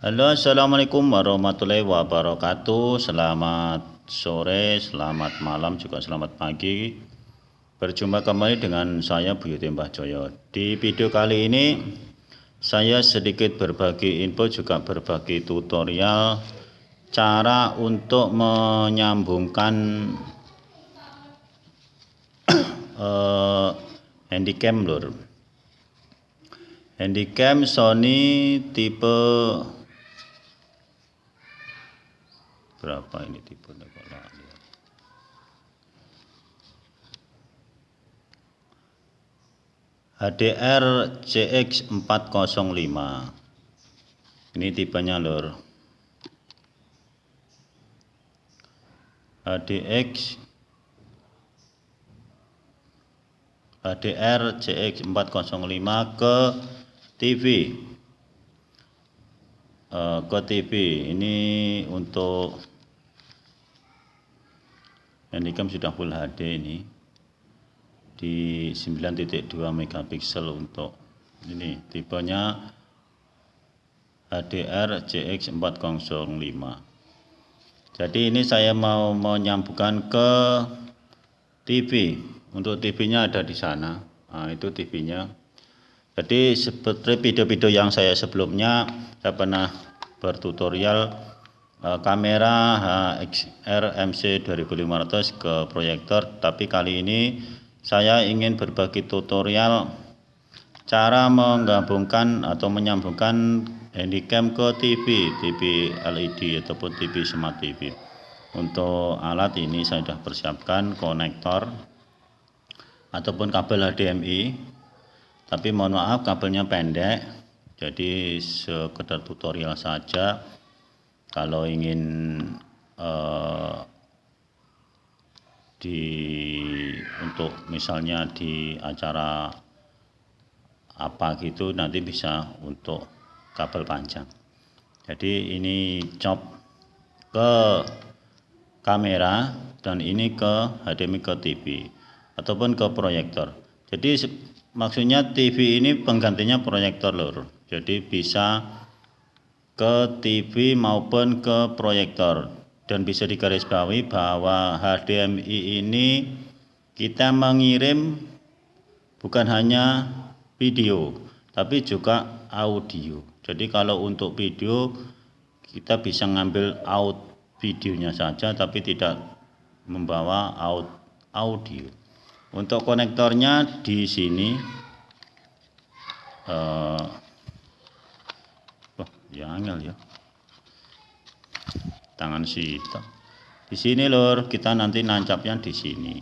Halo assalamualaikum warahmatullahi wabarakatuh. Selamat sore, selamat malam, juga selamat pagi. Berjumpa kembali dengan saya Buyuti Mbah Joyo. Di video kali ini saya sedikit berbagi info juga berbagi tutorial Cara untuk menyambungkan uh, handycam lur. Handycam Sony tipe berapa ini tipe HDR CX 405 ini tipenya lor HDX HDR CX 405 ke TV uh, ke TV ini untuk handycam sudah full HD ini di 9.2 megapiksel untuk ini. Tipenya HDR CX 405 jadi ini saya mau menyambungkan ke TV untuk TV nya ada di sana. Nah, itu TV nya jadi seperti video-video yang saya sebelumnya saya pernah bertutorial kamera HXR MC 2500 ke proyektor tapi kali ini saya ingin berbagi tutorial cara menggabungkan atau menyambungkan handycam ke TV TV LED ataupun TV smart TV untuk alat ini saya sudah persiapkan konektor ataupun kabel HDMI tapi mohon maaf kabelnya pendek jadi sekedar tutorial saja kalau ingin uh, di untuk misalnya di acara apa gitu nanti bisa untuk kabel panjang. Jadi ini cop ke kamera dan ini ke HDMI ke TV ataupun ke proyektor. Jadi maksudnya TV ini penggantinya proyektor lur. Jadi bisa ke TV maupun ke proyektor. Dan bisa digarisbawahi bahwa HDMI ini kita mengirim bukan hanya video tapi juga audio. Jadi kalau untuk video kita bisa ngambil out videonya saja tapi tidak membawa out audio. Untuk konektornya di sini wah ya angel ya. Tangan sita di sini lor kita nanti nancapnya di sini.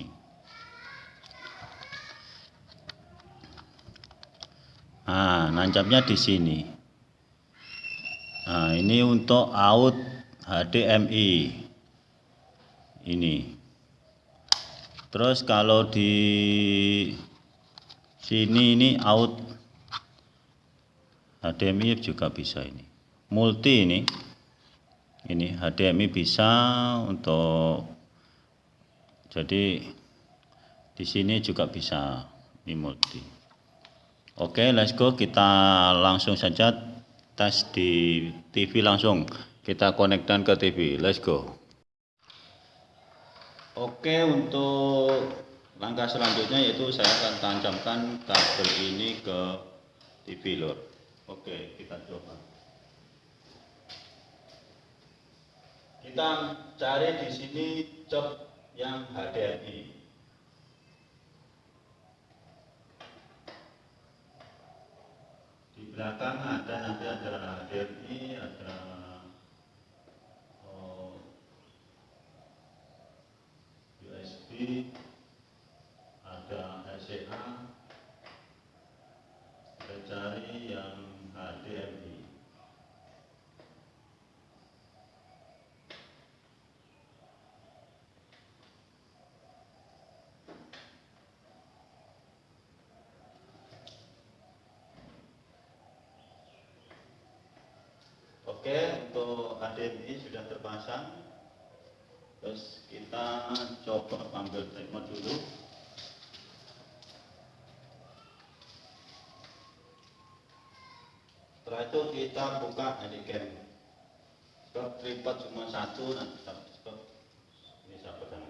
Nah nancapnya di sini. Nah ini untuk out HDMI ini. Terus kalau di sini ini out HDMI juga bisa ini multi ini. Ini HDMI bisa untuk jadi di sini juga bisa ini multi. Oke let's go. Kita langsung saja tes di TV langsung. Kita konekkan ke TV let's go. Oke untuk langkah selanjutnya yaitu saya akan tancapkan kabel ini ke TV lor. Oke kita coba. Kita cari di sini cop yang HDMI. Di belakang ada nanti ada HDMI, ada ada SCA kita cari yang HDMI Oke, untuk HDMI sudah terpasang. Terus kita coba ambil treatment dulu. Setelah itu kita buka handycam sebab tripod cuma satu nanti sebab ini saya pegang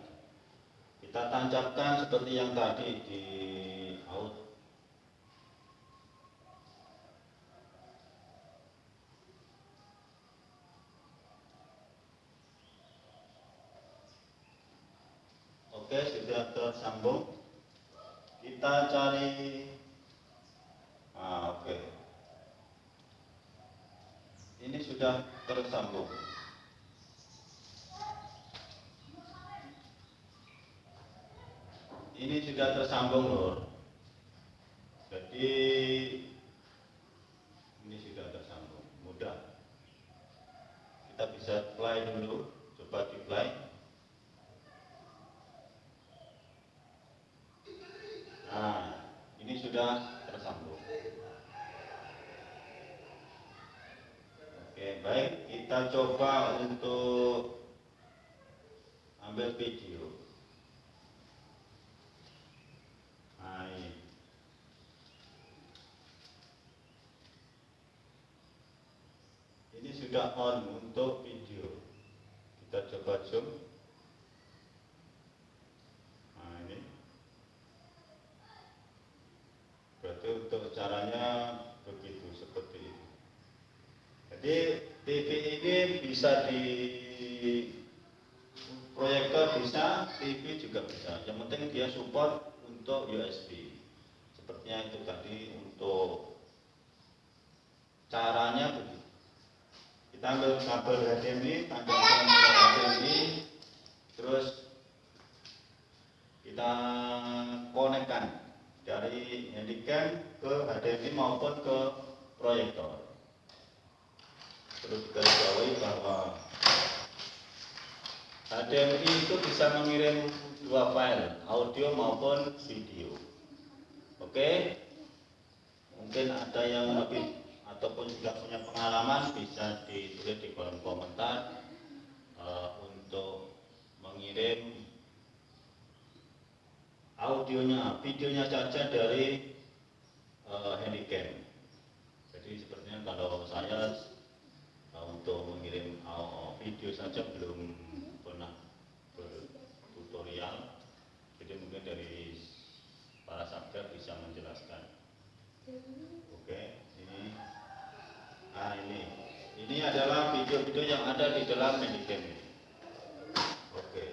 kita tancapkan seperti yang tadi di out oke sudah tersambung. Kita cari ah, oke. Ini sudah tersambung. Ini sudah tersambung lor jadi ini sudah tersambung. Mudah. Kita bisa play dulu. Coba di play nah ini sudah tersambung oke baik kita coba untuk ambil video ini. Ini sudah on untuk video. Kita coba zoom. Nah, ini. Berarti untuk caranya begitu seperti ini. Jadi TV ini bisa di proyektor bisa, TV juga bisa. Yang penting dia support untuk USB. Sepertinya itu tadi untuk caranya begitu. Kita ambil kabel HDMI, tancapkan ke HDMI, terus kita konekkan dari handycam ke HDMI maupun ke proyektor. Terus digarisbawahi bahwa HDMI itu bisa mengirim dua file, audio maupun video. Oke, mungkin ada yang lebih ataupun juga punya pengalaman bisa ditulis di kolom komentar uh, untuk mengirim audionya, videonya saja dari uh, handycam. Jadi sepertinya kalau saya uh, untuk mengirim uh, video saja belum pernah bertutorial. Jadi mungkin dari para sabda bisa menjelaskan. Oke, ini, nah ini, ini adalah video-video yang ada di dalam Handycam ini. Oke.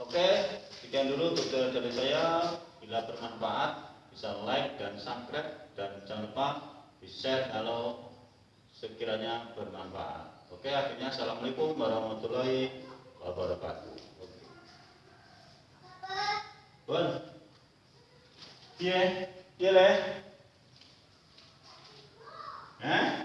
Oke, sekian dulu tutorial dari saya. Bila bermanfaat, bisa like dan subscribe dan jangan lupa di share kalau sekiranya bermanfaat. Oke, akhirnya assalamualaikum warahmatullahi wabarakatuh. Bun, iya, iya leh. Hah?